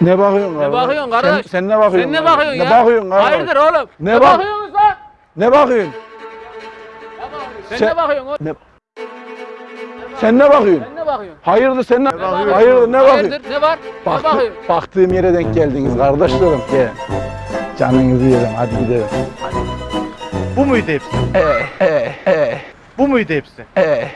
Ne bakıyorsun Ne bakıyorsun kardeş? Sen, sen ne bakıyorsun? Sen ne kardeş? bakıyorsun ne bakıyorsun kardeş? Hayırdır oğlum? Ne Ne, bak- bakıyorsunuz lan? Ne bakıyorsun? Sen, Sen- ne bakıyorsun oğlum? Ne... Sen ne bakıyorsun? Sen ne bakıyorsun? Hayırdır sen ne, bakıyorsun? Hayırdır ne bakıyorsun? Hayırdır ne var? Baktı- Ne bakıyorsun? baktığım yere denk geldiniz kardeşlerim. Gel. Canınızı yerim hadi gidelim. Bu muydu hepsi? Ee, ee, ee, Bu muydu hepsi? ee.